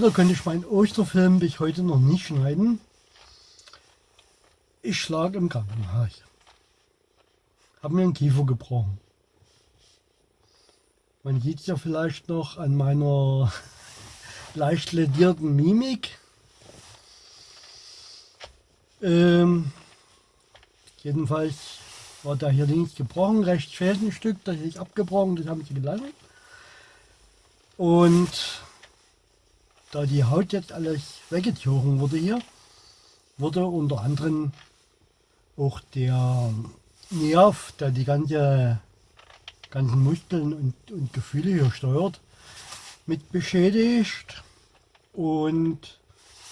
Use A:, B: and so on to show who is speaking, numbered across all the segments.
A: Leider konnte ich meinen Osterfilm bis heute noch nicht schneiden. Ich schlag im Krankenhaus. Hab mir einen Kiefer gebrochen. Man sieht es ja vielleicht noch an meiner leicht ledierten Mimik. Ähm, jedenfalls war da hier links gebrochen, rechts fehlt ein Stück, das ist abgebrochen, das haben sie gelassen. Und da die Haut jetzt alles weggezogen wurde hier, wurde unter anderem auch der Nerv, der die ganze, ganzen Muskeln und, und Gefühle hier steuert, mit beschädigt. Und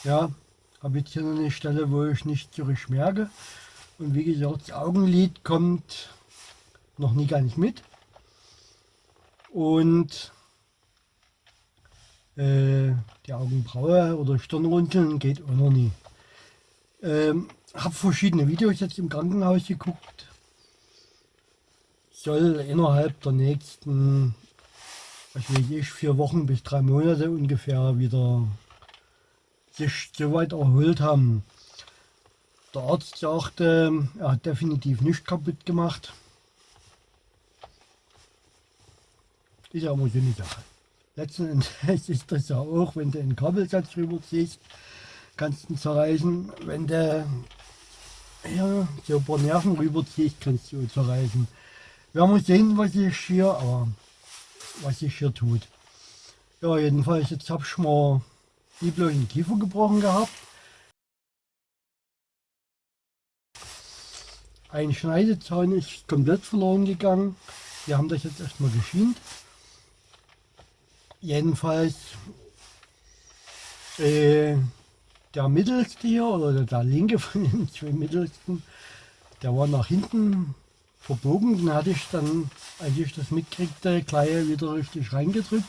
A: ja, habe jetzt hier noch eine Stelle, wo ich nicht zurück merke. Und wie gesagt, das Augenlid kommt noch nie nicht mit. Und äh, die Augenbraue oder Stirnrunzeln geht auch noch nie. Ähm, habe verschiedene Videos jetzt im Krankenhaus geguckt. Soll innerhalb der nächsten, was weiß ich, vier Wochen bis drei Monate ungefähr wieder sich soweit erholt haben. Der Arzt sagte, er hat definitiv nicht kaputt gemacht. Ist ja immer so eine Sache. Letzten Endes ist das ja auch, wenn du einen Kabelsatz rüberziehst, kannst du ihn zerreißen. Wenn du ja, so ein paar Nerven rüberziehst, kannst du ihn zerreißen. Wir werden sehen, was sich hier, aber was sich hier tut. Ja, jedenfalls, jetzt habe ich mal die bloß den Kiefer gebrochen gehabt. Ein Schneidezahn ist komplett verloren gegangen. Wir haben das jetzt erstmal geschient. Jedenfalls äh, der mittelste hier oder der linke von den zwei mittelsten, der war nach hinten verbogen. Den hatte ich dann, als ich das mitkriegte, gleich wieder richtig reingedrückt.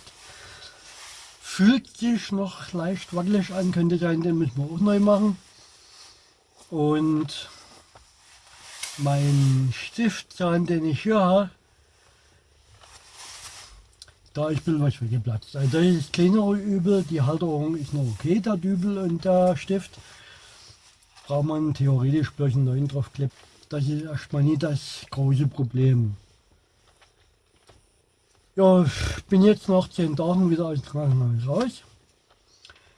A: Fühlt sich noch leicht wackelig an, könnte sein, den müssen wir auch neu machen. Und mein Stiftzahn, den ich hier habe, da ist ein was weggeplatzt. Also das ist kleinere Übel, die Halterung ist noch okay, der Dübel und der Stift. Braucht man theoretisch bloß einen neuen draufklebt. Das ist erstmal nicht das große Problem. Ja, ich bin jetzt nach 10 Tagen wieder aus dem Krankenhaus raus.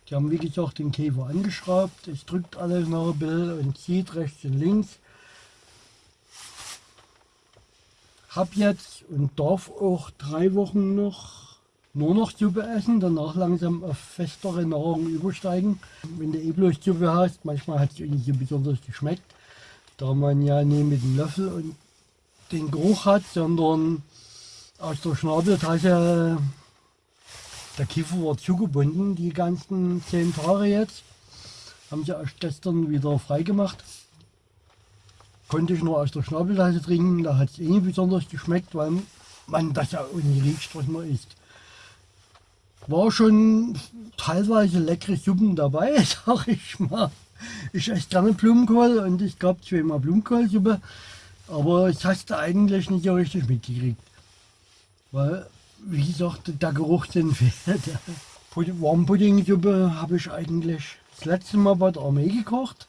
A: Die haben wie gesagt den Käfer angeschraubt. Es drückt alles noch ein bisschen und zieht rechts und links. Hab jetzt und darf auch drei Wochen noch nur noch Suppe essen, danach langsam auf festere Nahrung übersteigen. Wenn du eh bloß Suppe hast, manchmal hat es nicht so besonders geschmeckt, da man ja nicht mit dem Löffel und den Geruch hat, sondern aus der Schnabeltasche, der Kiefer war zugebunden, die ganzen zehn Tage jetzt. Haben sie erst gestern wieder freigemacht konnte ich nur aus der Schnabeltasse trinken. Da hat es eh nicht besonders geschmeckt, weil man das ja auch nicht riecht, was man isst. War schon teilweise leckere Suppen dabei, sag ich mal. Ich esse gerne Blumenkohl und ich gab zweimal Blumenkohlsuppe, aber ich hast eigentlich nicht so richtig mitgekriegt. Weil, wie gesagt, der Geruch den fehlt. Warmpuddingsuppe habe ich eigentlich das letzte Mal bei der Armee gekocht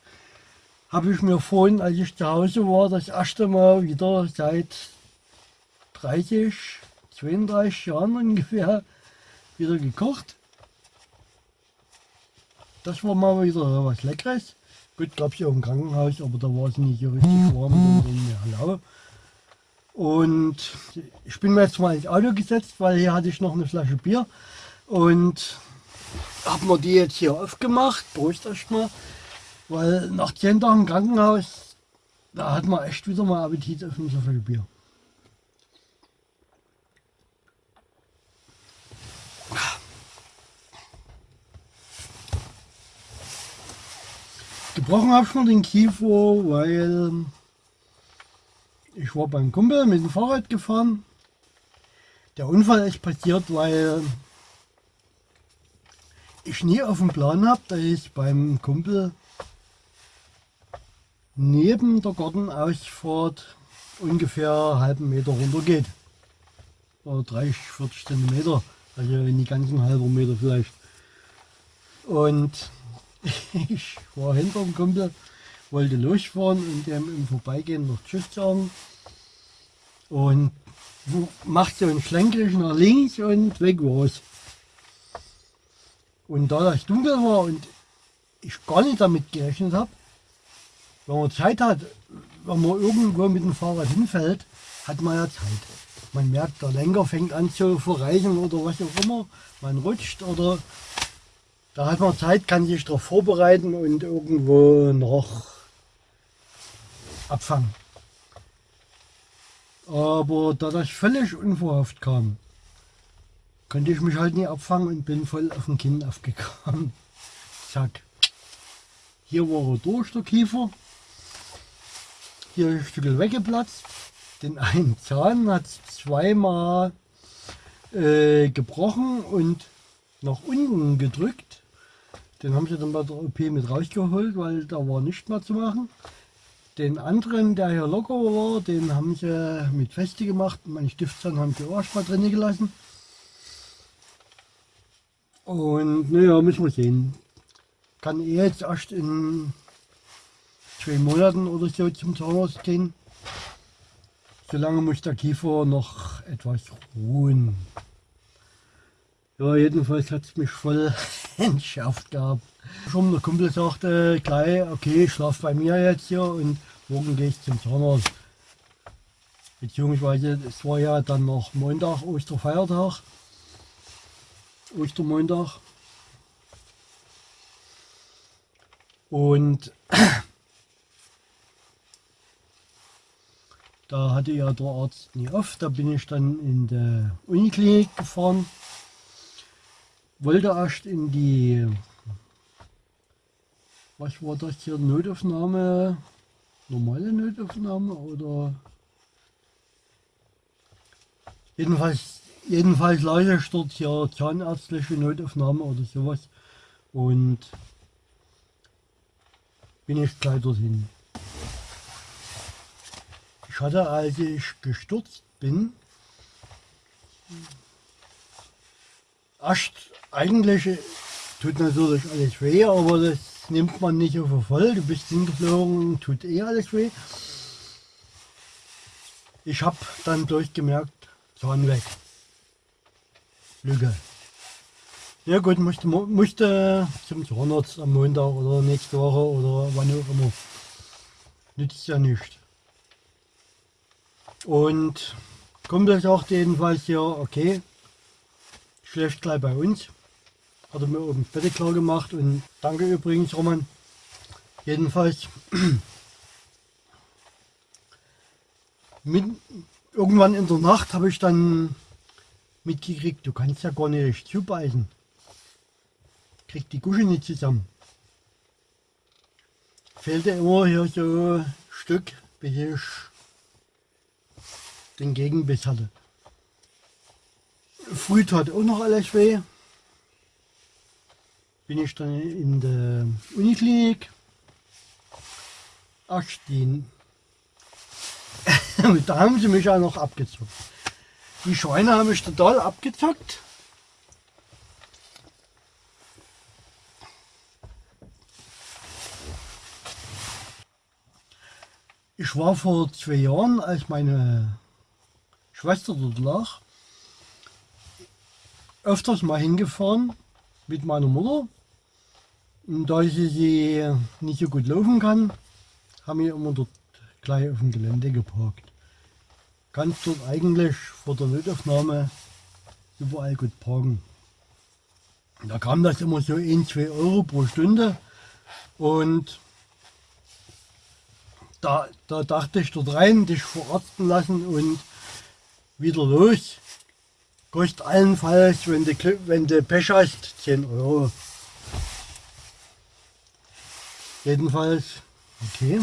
A: habe ich mir vorhin, als ich zu Hause war, das erste Mal wieder seit 30, 32 Jahren ungefähr wieder gekocht. Das war mal wieder was Leckeres. Gut, es ja auch im Krankenhaus, aber da war es nicht so richtig warm und. Und ich bin mir jetzt mal ins Auto gesetzt, weil hier hatte ich noch eine Flasche Bier und habe mir die jetzt hier aufgemacht. Prost erstmal. Weil nach 10 Tagen Krankenhaus, da hat man echt wieder mal Appetit auf ein so viel Bier. Gebrochen habe ich mir den Kiefer, weil ich war beim Kumpel mit dem Fahrrad gefahren. Der Unfall ist passiert, weil ich nie auf dem Plan habe, dass ich beim Kumpel neben der Gartenausfahrt ungefähr einen halben Meter runter geht. Oder 30, 40 cm Also in die ganzen halber Meter vielleicht. Und ich war hinter dem Kumpel, wollte losfahren und dem im Vorbeigehen noch Tschüss sagen. Und macht so einen Schlenkerich nach links und weg war's. Und da das dunkel war und ich gar nicht damit gerechnet habe, wenn man Zeit hat, wenn man irgendwo mit dem Fahrrad hinfällt, hat man ja Zeit. Man merkt, der Lenker fängt an zu verreichen oder was auch immer. Man rutscht oder da hat man Zeit, kann sich darauf vorbereiten und irgendwo noch abfangen. Aber da das völlig unverhofft kam, konnte ich mich halt nicht abfangen und bin voll auf den Kinn aufgekommen. Zack. Hier war er durch, der Kiefer. Hier ein Stück weggeplatzt. Den einen Zahn hat zweimal äh, gebrochen und nach unten gedrückt. Den haben sie dann bei der OP mit rausgeholt, weil da war nicht mehr zu machen. Den anderen, der hier locker war, den haben sie mit Feste gemacht. Meine Stiftzahn haben sie auch erstmal drin gelassen. Und naja, müssen wir sehen. Kann er jetzt erst in zwei Monaten oder so zum Zahnarzt gehen. Solange muss der Kiefer noch etwas ruhen. Ja, jedenfalls hat es mich voll entschärft gehabt. Schon der Kumpel sagte gleich, okay, schlaf bei mir jetzt hier und morgen gehe ich zum Zahnarzt. Beziehungsweise es war ja dann noch Montag, Osterfeiertag, Ostermontag. Und Da hatte ja der Arzt nie auf. Da bin ich dann in der Uniklinik gefahren. Wollte erst in die, was war das hier, Notaufnahme, normale Notaufnahme oder jedenfalls, jedenfalls lag ich dort hier zahnärztliche Notaufnahme oder sowas und bin ich gleich dorthin. Ich hatte, als ich gestürzt bin, erst eigentlich tut natürlich alles weh, aber das nimmt man nicht auf voll. Du bist hingeflogen, tut eh alles weh. Ich habe dann durchgemerkt, Zahn weg. Lüge. Ja gut, musste, musste zum Zahnarzt am Montag oder nächste Woche oder wann auch immer. Nützt ja nicht. Und Kumpel sagt jedenfalls ja, okay, schläft gleich bei uns. Hat er mir oben das Bett klar gemacht und danke übrigens Roman. Jedenfalls mit, irgendwann in der Nacht habe ich dann mitgekriegt, du kannst ja gar nicht zubeißen. Kriegt die Gusche nicht zusammen. Fehlte immer hier so ein Stück, bis ich den Gegenbiss hatte. Früh tat auch noch alles weh. Bin ich dann in der Uniklinik. Ach, die, da haben sie mich auch noch abgezockt. Die Schweine haben mich total abgezockt. Ich war vor zwei Jahren, als meine Schwester lag, öfters mal hingefahren mit meiner Mutter. Und da sie sie nicht so gut laufen kann, haben wir immer dort gleich auf dem Gelände geparkt. Kannst dort eigentlich vor der Notaufnahme überall gut parken. Da kam das immer so 1, 2 Euro pro Stunde und da, da dachte ich dort rein, dich verarzten lassen und wieder los. Kostet allenfalls, wenn du, wenn du Pech hast, 10 Euro. Jedenfalls, okay.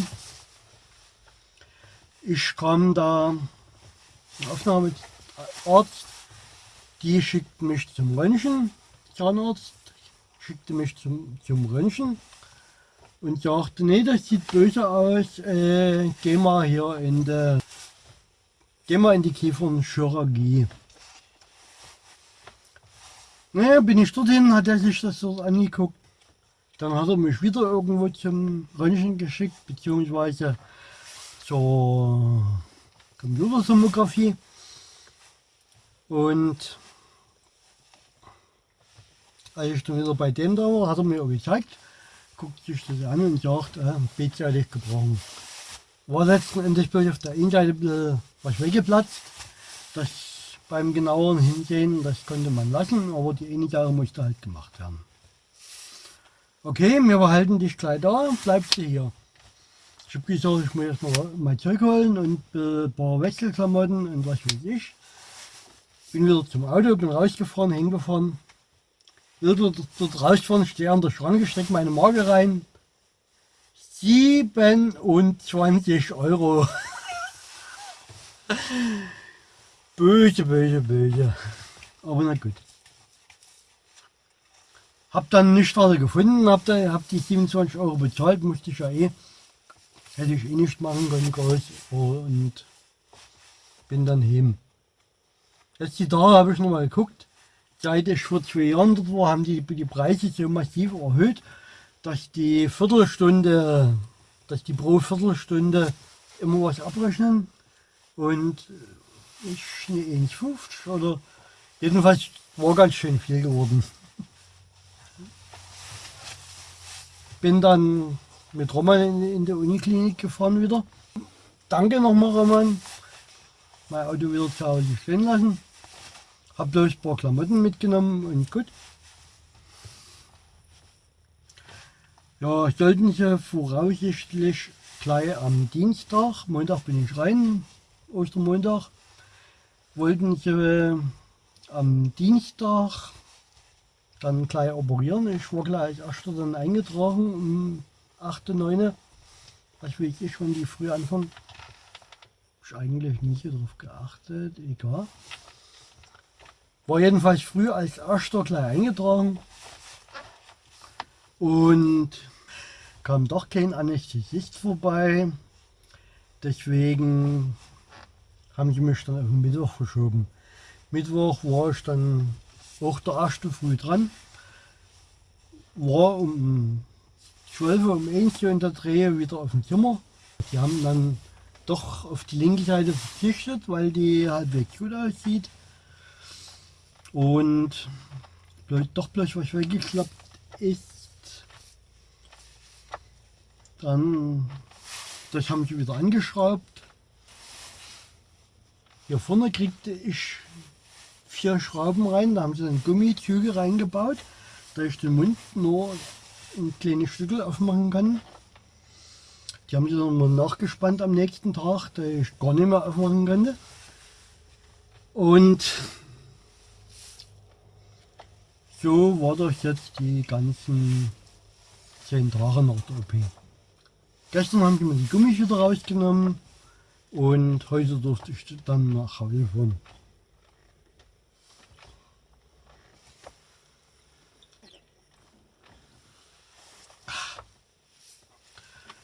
A: Ich kam da, Aufnahmearzt, die schickt mich zum Röntgen, Zahnarzt, schickte mich zum, zum Röntgen und sagte, nee, das sieht böse aus, äh, geh mal hier in der Gehen wir in die Kiefernchirurgie. Naja, bin ich dorthin, hat er sich das dort angeguckt. Dann hat er mich wieder irgendwo zum Röntgen geschickt, beziehungsweise zur Computersomographie. Und als ich dann wieder bei dem da war, hat er mir gezeigt, guckt sich das an und sagt, äh, beidseitig gebrochen. War letzten Endes bloß auf der einen Seite was weggeplatzt. Das beim genaueren Hinsehen, das konnte man lassen, aber die eine Sache musste halt gemacht werden. Okay, wir behalten dich gleich da, bleibst du hier. Ich habe gesagt, ich muss erstmal mein Zeug holen und ein paar Wechselklamotten und was weiß ich. Bin wieder zum Auto, bin rausgefahren, hingefahren. Wieder dort rausgefahren, stehe an der Schranke, stecke meine Marke rein. 27 Euro. böse, böse, böse. Aber na gut. Hab dann nichts weiter gefunden, hab, da, hab die 27 Euro bezahlt, musste ich ja eh, hätte ich eh nicht machen können, groß, und bin dann heim. Jetzt die Tage habe ich nochmal geguckt, seit ich vor zwei Jahren dort war, haben die die Preise so massiv erhöht, dass die Viertelstunde, dass die pro Viertelstunde immer was abrechnen und ich eine 1,50 oder jedenfalls war ganz schön viel geworden. Bin dann mit Roman in, in die Uniklinik gefahren wieder. Danke nochmal Roman. Mein Auto wieder zu Hause stehen lassen. Hab bloß ein paar Klamotten mitgenommen und gut. Ja, sollten sie voraussichtlich gleich am Dienstag, Montag bin ich rein, Ostermontag, wollten sie äh, am Dienstag dann gleich operieren. Ich war gleich erster dann eingetragen um 8. 9. Was will ich schon die früh anfangen? Ich eigentlich nicht darauf geachtet, egal. War jedenfalls früh als erster gleich eingetragen und kam doch kein Anästhesist vorbei. Deswegen haben sie mich dann auf den Mittwoch verschoben. Mittwoch war ich dann auch der erste früh dran. War um 12 Uhr um 1 Uhr in der Drehe wieder auf dem Zimmer. Die haben dann doch auf die linke Seite verzichtet, weil die halbwegs gut aussieht. Und doch bloß was weggeklappt ist. Dann, das haben sie wieder angeschraubt. Hier vorne kriegte ich vier Schrauben rein, da haben sie dann Gummizüge reingebaut, da ich den Mund nur ein kleines Stück aufmachen kann. Die haben sie dann mal nachgespannt am nächsten Tag, da ich gar nicht mehr aufmachen konnte. Und so war das jetzt die ganzen zehn Tage nach der OP. Gestern haben sie mir die Gummis wieder rausgenommen und heute durfte ich dann nach Hause fahren.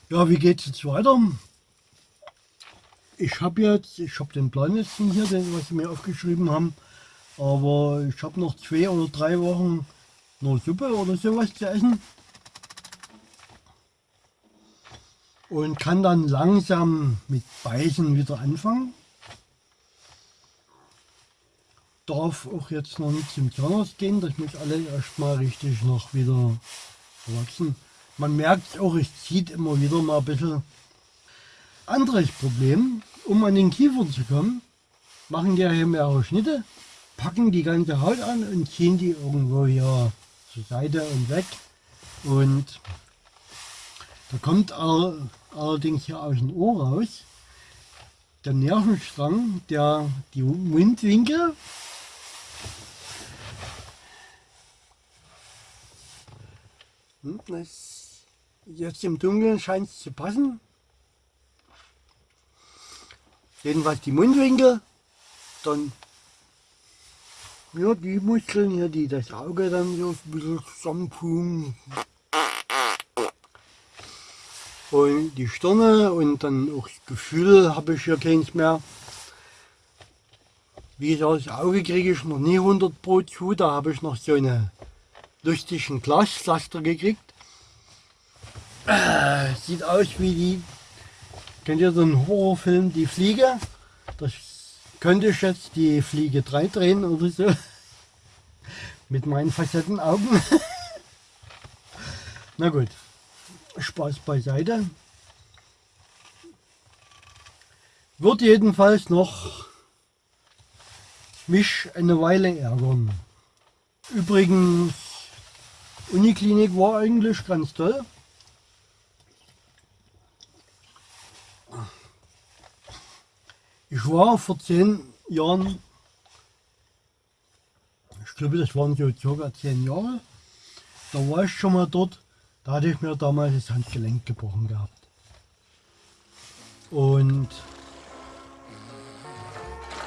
A: Ja, wie geht es jetzt weiter? Ich habe jetzt, ich habe den Plan jetzt hier, den, was sie mir aufgeschrieben haben, aber ich habe noch zwei oder drei Wochen nur Suppe oder sowas zu essen. Und kann dann langsam mit Beißen wieder anfangen. Darf auch jetzt noch nicht zum Zahnarzt gehen, das muss alles erstmal richtig noch wieder wachsen. Man merkt auch, es zieht immer wieder mal ein bisschen. Anderes Problem, um an den Kiefer zu kommen, machen die hier mehrere Schnitte, packen die ganze Haut an und ziehen die irgendwo hier zur Seite und weg. Und da kommt allerdings hier aus dem Ohr raus der Nervenstrang, der die Mundwinkel hm, jetzt im Dunkeln scheint es zu passen. Jedenfalls die Mundwinkel, dann ja, die Muskeln hier, die das Auge dann so ein bisschen zusammenpulen, und die Stirne und dann auch das Gefühl habe ich hier keins mehr. Wie gesagt, das Auge kriege ich noch nie 100 Pro zu. Da habe ich noch so eine lustigen Glaspflaster gekriegt. Äh, sieht aus wie die, kennt ihr einen Horrorfilm, Die Fliege? Das könnte ich jetzt die Fliege 3 drehen oder so. Mit meinen Facettenaugen. Na gut, Spaß beiseite. Wird jedenfalls noch mich eine Weile ärgern. Übrigens, Uniklinik war eigentlich ganz toll. Ich war vor zehn Jahren, ich glaube das waren so circa zehn Jahre, da war ich schon mal dort, da hatte ich mir damals das Handgelenk gebrochen gehabt. Und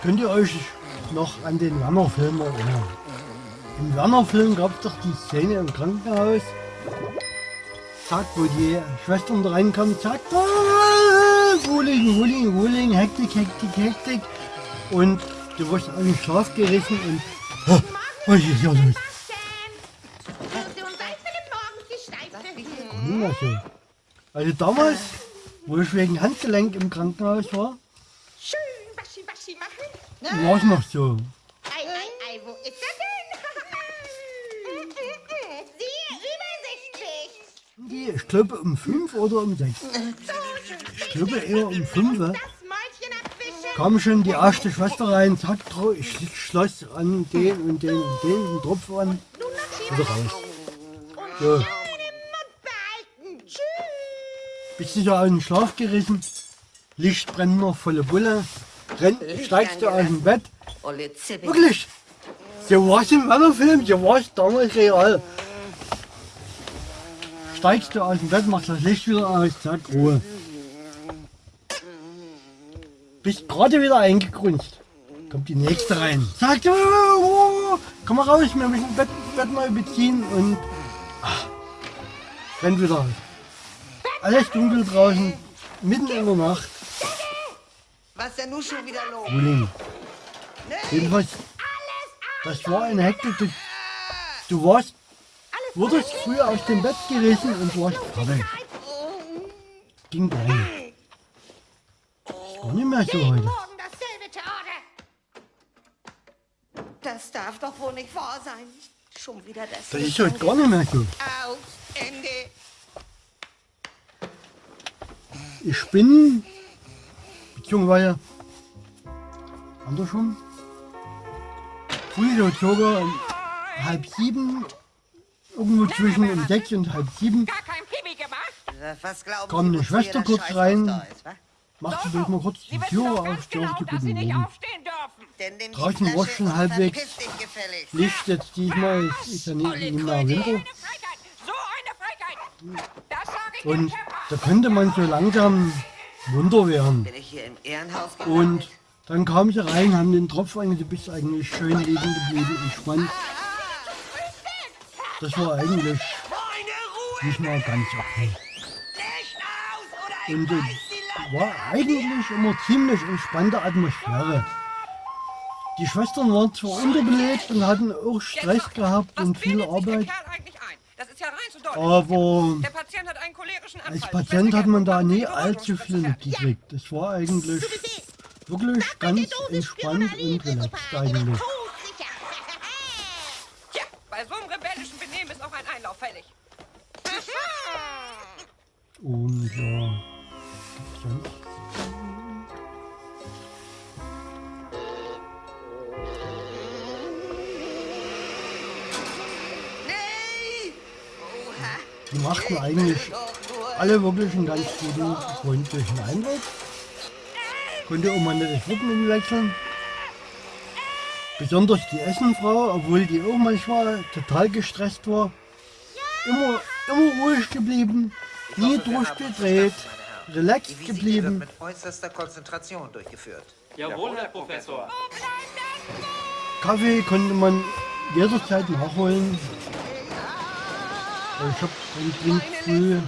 A: könnt ihr euch noch an den Werner-Film erinnern? Im Werner-Film gab es doch die Szene im Krankenhaus, zack, wo die Schwestern da reinkommen, zack, ah, Wuling, Wuling, Wuling, Hektik, Hektik, Hektik. Und du wirst aus dem Schlaf gerissen und was ist ja los? So. Also damals, wo ich wegen Handgelenk im Krankenhaus war,
B: Schön Waschi Waschi machen.
A: war es noch so.
B: Ei, ei, ei, wo ist er denn? Sehr übersichtlich.
A: Ich glaube um 5 oder um 6. Ich glaube eher um 5
B: Das Mäulchen abwischen.
A: kam schon die erste Schwester rein, zack, ich schloss an den und den und den einen Tropf an, wieder raus.
B: und
A: So, bist du da aus dem Schlaf gerissen, Licht brennt noch volle Bulle, renn, steigst du aus dem Bett, wirklich, so war es im Wanderfilm, so war es damals real. Steigst du aus dem Bett, machst das Licht wieder aus, zack, Ruhe. Bist gerade wieder eingegrunzt. Kommt die nächste rein. Sagt, oh, oh, komm mal raus, wir müssen Bett, Bett mal beziehen und ach, rennt wieder raus. Alles dunkel draußen, mitten in der Nacht.
C: Was ist denn nun schon wieder los?
A: Frühling. Jedenfalls, das war eine Hektik. Du, du warst, wurdest früher aus dem Bett gerissen und warst fertig. Ging nicht. Ist gar nicht mehr so heute.
C: Das darf doch wohl nicht wahr sein. Schon wieder das.
A: Das ist heute gar nicht mehr so.
B: Aus, Ende.
A: Ich bin, beziehungsweise andersrum, früh so circa um halb sieben, irgendwo zwischen um sechs und halb sieben, Kam
C: Sie,
A: eine Schwester kurz rein. machte durch mal kurz die Tür
D: doch
A: auf,
D: genau, Sie
A: guten
D: nicht
A: Morgen.
C: die
A: Draußen war's schon halbwegs. Licht jetzt diesmal, es ist ja nicht, mehr Winter.
D: Eine Frechheit, so eine Frechheit. Das sage ich
A: Und. Da könnte man so langsam Wunder werden.
C: Ich
A: Und dann kam sie rein, haben den Tropf bist eigentlich schön liegen geblieben, entspannt. Das war eigentlich nicht mal ganz okay. Und es war eigentlich immer ziemlich entspannte Atmosphäre. Die Schwestern waren zwar unterbelebt und hatten auch Stress gehabt und viel Arbeit, aber
D: Der Patient hat einen cholerischen Anfall.
A: als Patient hat man da nie allzu viel mitgekriegt. Es war eigentlich wirklich ganz entspannt und relaxed eigentlich. Machten eigentlich alle wirklich einen ganz guten, freundlichen Eindruck. Konnte auch mal nicht das Wort umwechseln. Besonders die Essenfrau, obwohl die auch manchmal total gestresst war. Immer, immer ruhig geblieben, nie durchgedreht, relaxed
E: wird
A: geblieben.
E: mit äußerster Konzentration durchgeführt.
F: Jawohl, Herr Professor.
A: Kaffee konnte man jederzeit nachholen. Ich habe dann trinkt früh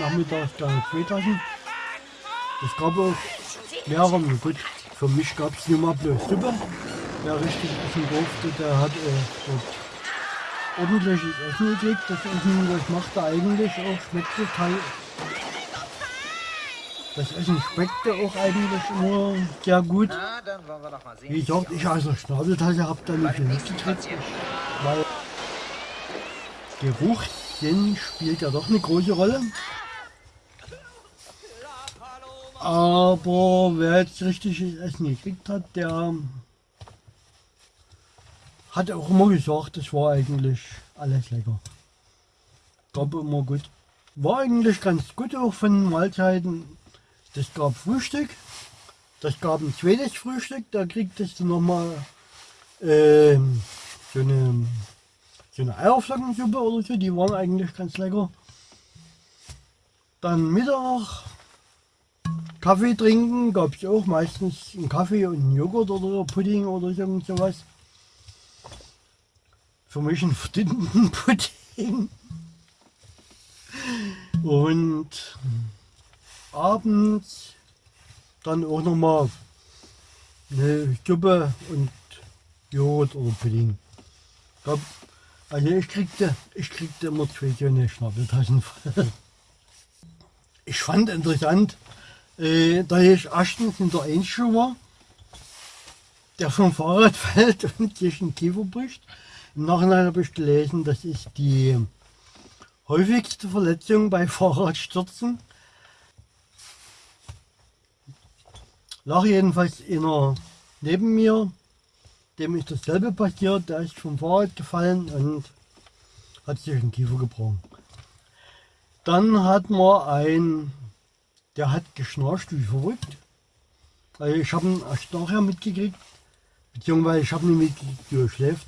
A: nachmittags da zwei Tassen. Es gab auch mehrere, gut, für mich gab es nur mal bloß Suppe. wer richtig essen durfte, der hat dort ordentliches Essen gekriegt. Das Essen, das macht er eigentlich auch, schmeckte teil. Das Essen schmeckte auch eigentlich immer sehr gut.
E: Dann.
A: Wie gesagt, ich aus der Schnabeltasse habe da nicht viel
E: dem nächsten
A: mitgekriegt, Geruchssinn spielt ja doch eine große Rolle. Aber wer jetzt richtiges Essen gekriegt hat, der hat auch immer gesagt, das war eigentlich alles lecker. Gab immer gut. War eigentlich ganz gut auch von Mahlzeiten. Das gab Frühstück. Das gab ein zweites Frühstück. Da kriegtest du nochmal ähm, so eine, so eine Eierflockensuppe oder so. Die waren eigentlich ganz lecker. Dann Mittag Kaffee trinken gab es auch meistens einen Kaffee und einen Joghurt oder Pudding oder irgend sowas. Für mich einen verdienten Pudding. Und abends dann auch nochmal eine Suppe und Joghurt oder Pudding. Gab, also ich kriegte, ich kriegte immer zwei eine Schnabeltaschen voll. Ich fand interessant, äh, da ich erstens in der Einschule war, der vom Fahrrad fällt und sich einen Kiefer bricht. Im Nachhinein habe ich gelesen, das ist die häufigste Verletzung bei Fahrradstürzen. Lag jedenfalls einer neben mir, dem ist dasselbe passiert, der ist vom Fahrrad gefallen und hat sich den Kiefer gebrochen. Dann hat man ein, der hat geschnarcht wie verrückt. Also ich habe ihn erst nachher mitgekriegt, beziehungsweise ich habe ihn mitgekriegt, wie er schläft.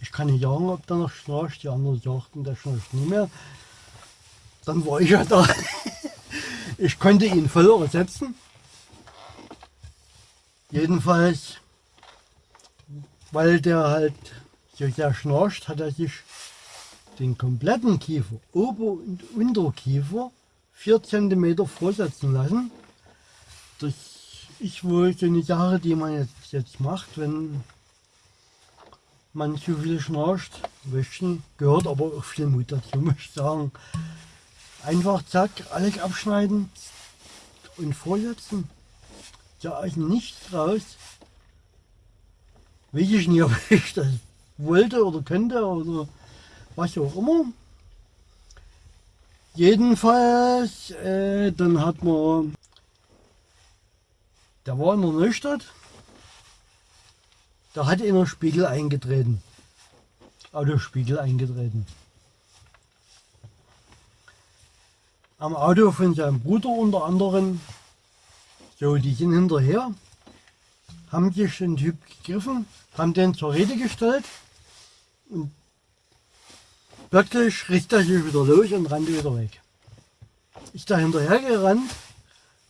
A: Ich kann nicht sagen, ob der noch schnarcht, die anderen sagten, der schnarcht nie mehr. Dann war ich ja da. Ich konnte ihn voll ersetzen. Jedenfalls, weil der halt so sehr schnarcht, hat er sich den kompletten Kiefer, Ober- und Unterkiefer, 4 cm vorsetzen lassen. Das ist wohl so eine Sache, die man jetzt, jetzt macht, wenn man zu viel schnarcht. Wäschen gehört aber auch viel Mut dazu, muss ich sagen. Einfach zack, alles abschneiden und vorsetzen. Ja, also nichts raus. Weiß ich nicht, ob ich das wollte oder könnte oder was auch immer. Jedenfalls, äh, dann hat man, der war in der Neustadt, da hat einer Spiegel eingetreten. Autospiegel eingetreten. Am Auto von seinem Bruder unter anderem. So, die sind hinterher, haben sich den Typ gegriffen, haben den zur Rede gestellt und plötzlich riss er sich wieder los und rannte wieder weg. Ist da hinterher gerannt,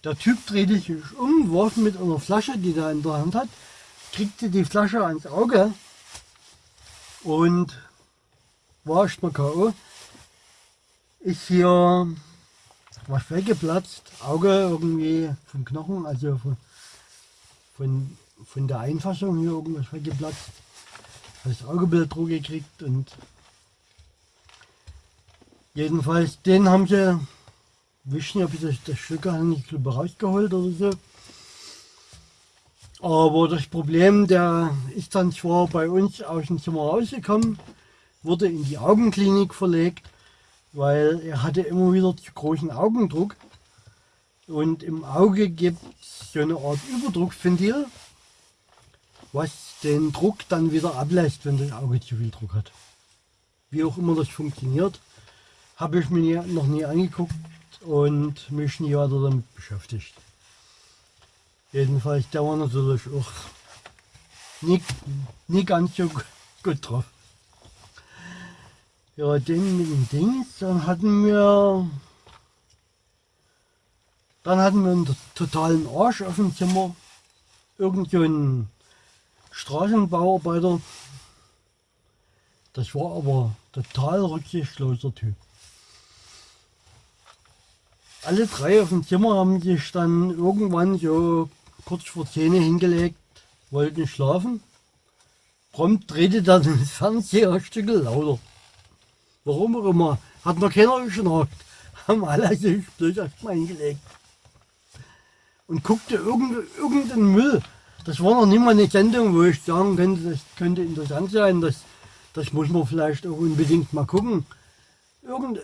A: der Typ drehte sich um, warf mit einer Flasche, die er in der Hand hat, kriegte die Flasche ans Auge und war erstmal K.O. Ist hier was weggeplatzt, Auge irgendwie vom Knochen, also von, von, von der Einfassung hier irgendwas weggeplatzt. Das Augebild drüber gekriegt und jedenfalls den haben sie, wissen nicht, ob ich das, Stück nicht glaube, rausgeholt oder so. Aber das Problem, der ist dann zwar bei uns aus dem Zimmer rausgekommen, wurde in die Augenklinik verlegt, weil er hatte immer wieder zu großen Augendruck. Und im Auge gibt es so eine Art Überdrucksventil, was den Druck dann wieder ablässt, wenn das Auge zu viel Druck hat. Wie auch immer das funktioniert, habe ich mir noch nie angeguckt und mich nie weiter damit beschäftigt. Jedenfalls, der war natürlich auch nie, nie ganz so gut drauf. Ja, den mit dem Dings, dann hatten wir, dann hatten wir einen totalen Arsch auf dem Zimmer. Irgend so ein Straßenbauarbeiter. Das war aber total rücksichtsloser Typ. Alle drei auf dem Zimmer haben sich dann irgendwann so kurz vor 10 hingelegt, wollten schlafen. prompt drehte dann das Fernseher ein Stück lauter. Warum auch immer. Hat noch keiner geschnarcht. Haben alle sich bloß erstmal hingelegt. Und guckte irgendeinen irgendein Müll. Das war noch nicht mal eine Sendung, wo ich sagen könnte, das könnte interessant sein. Das, das muss man vielleicht auch unbedingt mal gucken. Irgend,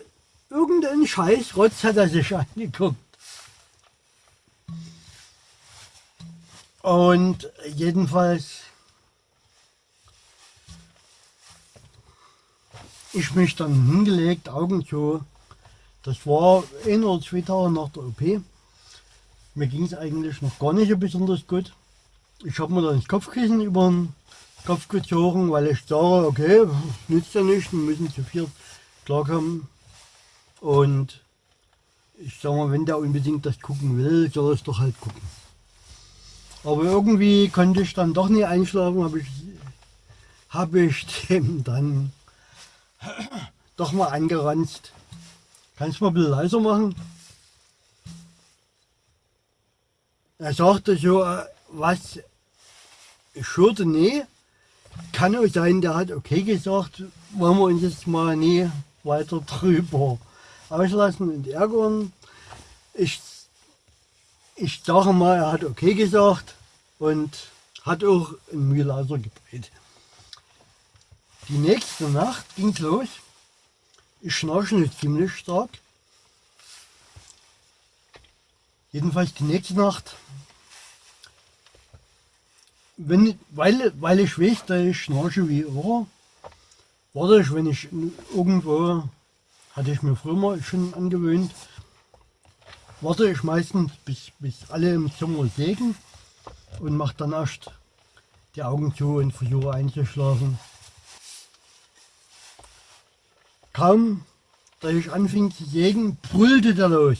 A: irgendein Scheiß Rotz hat er sich angeguckt. Und jedenfalls, ich mich dann hingelegt, Augen zu. Das war ein oder zwei Tage nach der OP. Mir ging es eigentlich noch gar nicht besonders gut. Ich habe mir dann das Kopfkissen über den Kopf gezogen, weil ich sage, okay, nützt ja nichts, wir müssen zu viert klarkommen. Und ich sage mal, wenn der unbedingt das gucken will, soll er es doch halt gucken. Aber irgendwie konnte ich dann doch nicht einschlafen, habe ich, hab ich dem dann doch mal angeranzt. Kannst du mal ein bisschen leiser machen? Er sagte so, äh, was, ich hörte, nee, kann auch sein, der hat okay gesagt, wollen wir uns jetzt mal nie weiter drüber auslassen und ärgern. Ich, ich sage mal, er hat okay gesagt und hat auch ein Mühlaser gedreht. Die nächste Nacht ging es los. Ich schnarche ziemlich stark. Jedenfalls die nächste Nacht, wenn, weil, weil ich weiß, dass ich schnarche wie immer, warte ich, wenn ich irgendwo, hatte ich mir früher mal schon angewöhnt, warte ich meistens bis, bis alle im Zimmer sägen und mache dann erst die Augen zu und versuche einzuschlafen. Kaum, da ich anfing zu sägen, brüllte der los.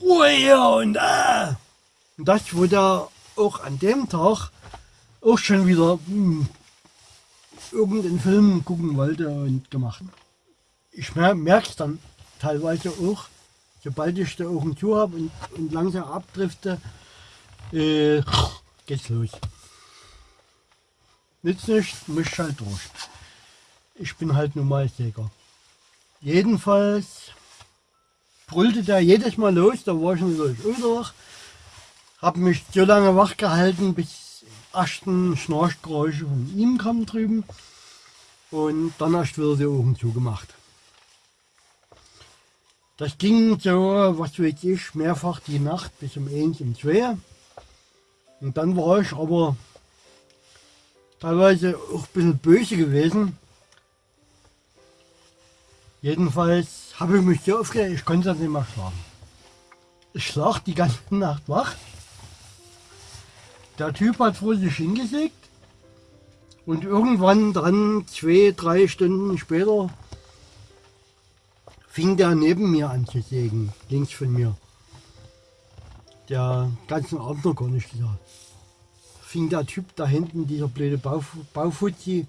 A: Ruhe hier und ah! Und das, der auch an dem Tag auch schon wieder hm, irgendeinen Film gucken wollte und gemacht. Ich merke es dann teilweise auch, sobald ich die Augen zu habe und, und langsam abdrifte, äh, geht's los. Nützt nicht, muss halt durch. Ich bin halt nun mal Säger. Jedenfalls brüllte der jedes Mal los, da war ich schon wieder wach. Hab mich so lange wach gehalten, bis ersten Schnarchgeräusche von ihm kamen drüben. Und dann erst wieder die Augen zugemacht. Das ging so, was weiß ich, mehrfach die Nacht bis um 1, um 2. Und dann war ich aber teilweise auch ein bisschen böse gewesen. Jedenfalls habe ich mich so aufgeregt, ich konnte nicht mehr schlafen. Ich lag die ganze Nacht wach. Der Typ hat vor sich hingesägt und irgendwann dann zwei, drei Stunden später fing der neben mir an zu sägen, links von mir. Der ganzen Abend noch gar nicht gesagt. Fing der Typ da hinten, dieser blöde Bauf Baufuzzi,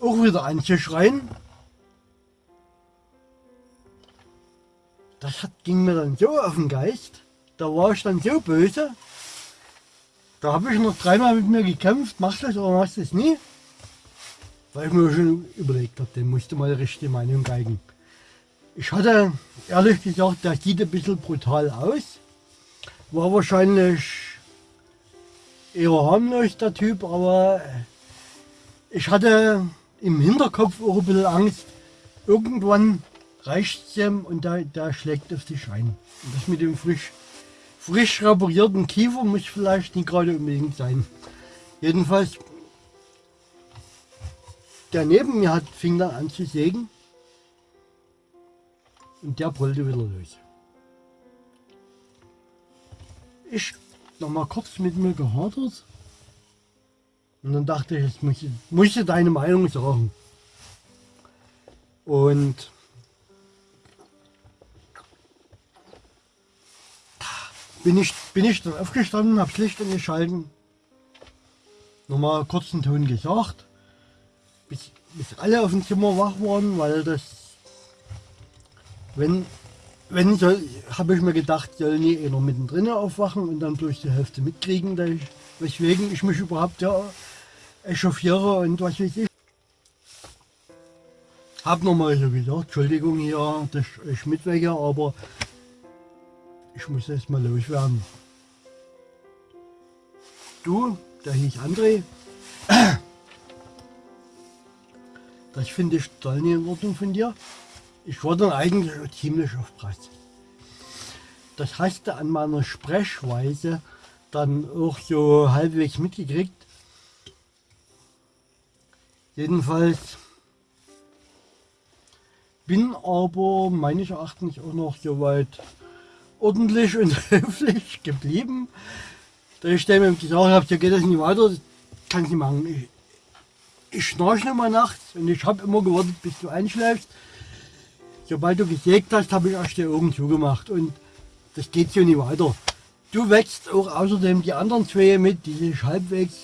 A: auch wieder an zu schreien. Das hat, ging mir dann so auf den Geist, da war ich dann so böse, da habe ich noch dreimal mit mir gekämpft, machst du das oder machst du das nie? Weil ich mir schon überlegt habe, den musste mal die richtige Meinung geigen. Ich hatte ehrlich gesagt, der sieht ein bisschen brutal aus. War wahrscheinlich eher harmlos der Typ, aber ich hatte im Hinterkopf auch ein bisschen Angst. Irgendwann reicht es ihm und der, der schlägt auf die ein. Und das mit dem frisch, frisch reparierten Kiefer muss vielleicht nicht gerade unbedingt sein. Jedenfalls, der neben mir hat, fing dann an zu sägen und der brüllte wieder los. Ich noch mal kurz mit mir gehadert und dann dachte ich, jetzt muss ich, muss ich deine Meinung sagen. Und bin ich, bin ich dann aufgestanden, habe das Licht angeschalten, nochmal kurz einen Ton gesagt, bis, bis alle auf dem Zimmer wach waren, weil das, wenn, wenn soll, habe ich mir gedacht, soll nie einer mittendrin aufwachen und dann durch die Hälfte mitkriegen, ich, weswegen ich mich überhaupt ja echauffiere und was weiß ich. Hab nochmal so gesagt, Entschuldigung hier, dass ich mitwege, aber ich muss jetzt mal loswerden. Du, der hieß André, das finde ich nicht in Ordnung von dir. Ich war dann eigentlich ziemlich auf Preis. Das hast du an meiner Sprechweise dann auch so halbwegs mitgekriegt. Jedenfalls bin aber meines Erachtens auch noch soweit ordentlich und höflich geblieben. Da ich dem gesagt habe, so geht das nicht weiter, das kann ich nicht machen. Ich, ich schnarche immer nachts und ich habe immer gewartet, bis du einschläfst. Sobald du gesägt hast, habe ich erst die Augen zugemacht und das geht so nicht weiter. Du wächst auch außerdem die anderen zwei mit, die sich halbwegs,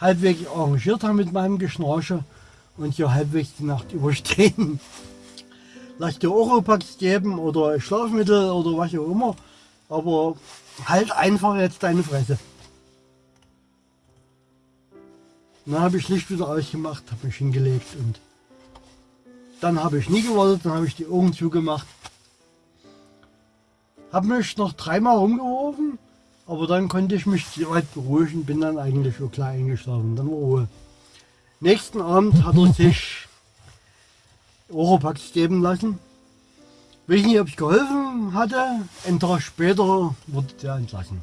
A: halbwegs arrangiert haben mit meinem Geschnarche und so halbwegs die Nacht überstehen. Lass dir Oropax geben oder Schlafmittel oder was auch immer, aber halt einfach jetzt deine Fresse. Dann habe ich Licht wieder ausgemacht, habe mich hingelegt und dann habe ich nie gewartet, dann habe ich die Augen zugemacht. Habe mich noch dreimal rumgeworfen, aber dann konnte ich mich weit beruhigen, bin dann eigentlich so klar eingeschlafen. Dann war Ruhe. Nächsten Abend hat er sich Oropax geben lassen. Weiß nicht, ob es geholfen hatte. Ein Tag später wurde der entlassen.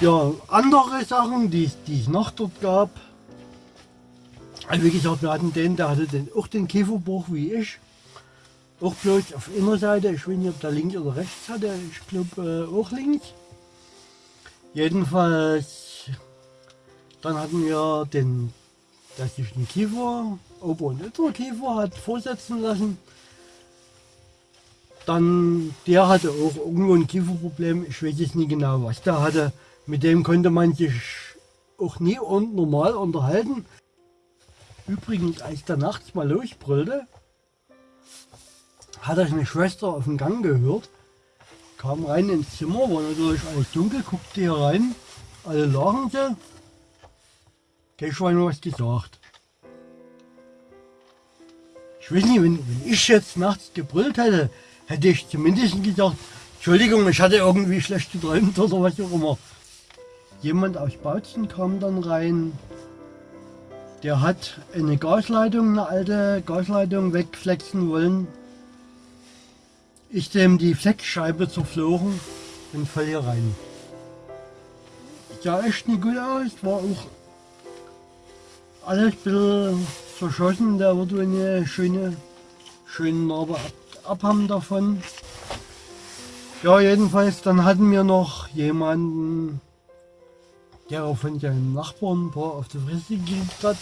A: Ja, andere Sachen, die, die es noch dort gab. Also wie gesagt, wir hatten den, der hatte den, auch den Kieferbruch wie ich. Auch bloß auf einer Seite, ich weiß nicht, ob der links oder rechts hatte, ich glaube äh, auch links. Jedenfalls, dann hatten wir den, der sich den Kiefer, Ober- und Unterkiefer hat vorsetzen lassen. Dann, der hatte auch irgendwo ein Kieferproblem, ich weiß jetzt nicht genau, was der hatte. Mit dem konnte man sich auch nie und normal unterhalten. Übrigens, als der nachts mal losbrüllte, hat er eine Schwester auf dem Gang gehört, kam rein ins Zimmer, war natürlich alles dunkel, guckte hier rein, alle lachen sie. Kein Schwein was gesagt. Ich weiß nicht, wenn, wenn ich jetzt nachts gebrüllt hätte, hätte ich zumindest gesagt, Entschuldigung, ich hatte irgendwie schlecht geträumt oder was auch immer. Jemand aus Bautzen kam dann rein, der hat eine Gasleitung, eine alte Gasleitung wegflexen wollen. Ich dem die Flexscheibe zerflogen und voll hier rein. Sah echt nicht gut aus, war auch alles ein bisschen verschossen, der wird eine schöne, schöne Narbe ab, abhaben davon. Ja, jedenfalls, dann hatten wir noch jemanden, der von seinem Nachbarn ein paar auf die Fresse gekriegt hat.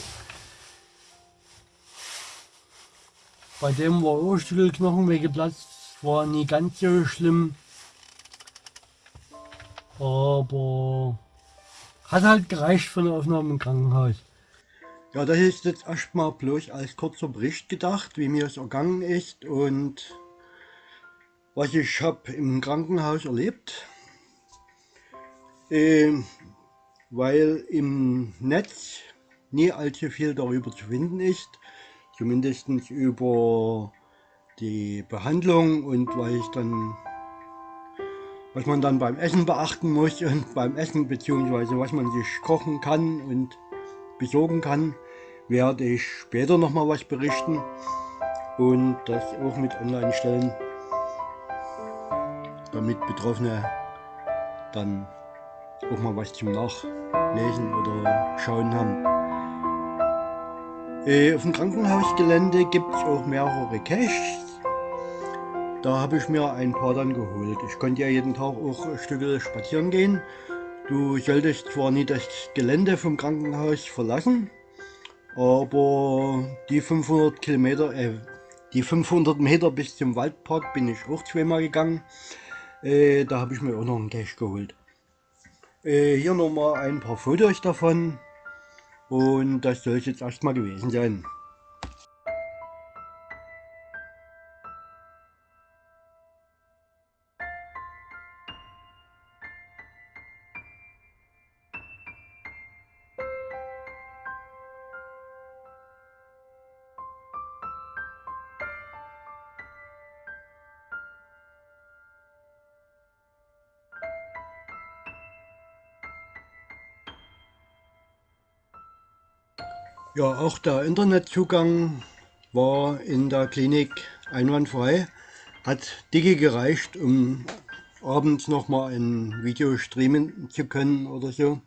A: Bei dem war auch Knochen weggeplatzt, war nie ganz so schlimm. Aber hat halt gereicht für eine Aufnahme im Krankenhaus. Ja, das ist jetzt erstmal bloß als kurzer Bericht gedacht, wie mir es ergangen ist und was ich habe im Krankenhaus erlebt. Ähm, weil im Netz nie allzu viel darüber zu finden ist, zumindest über die Behandlung und weil ich dann was man dann beim Essen beachten muss und beim Essen beziehungsweise was man sich kochen kann und besorgen kann, werde ich später noch mal was berichten und das auch mit online stellen, damit Betroffene dann auch mal was zum Nachlesen oder Schauen haben. Äh, auf dem Krankenhausgelände gibt es auch mehrere Caches. Da habe ich mir ein paar dann geholt. Ich konnte ja jeden Tag auch ein Stück spazieren gehen. Du solltest zwar nie das Gelände vom Krankenhaus verlassen, aber die 500 Kilometer, äh, die 500 Meter bis zum Waldpark bin ich auch zweimal gegangen. Äh, da habe ich mir auch noch einen Cache geholt. Äh, hier nochmal ein paar Fotos davon und das soll es jetzt erstmal gewesen sein. Ja, auch der Internetzugang war in der Klinik einwandfrei. Hat dicke gereicht, um abends nochmal ein Video streamen zu können oder so.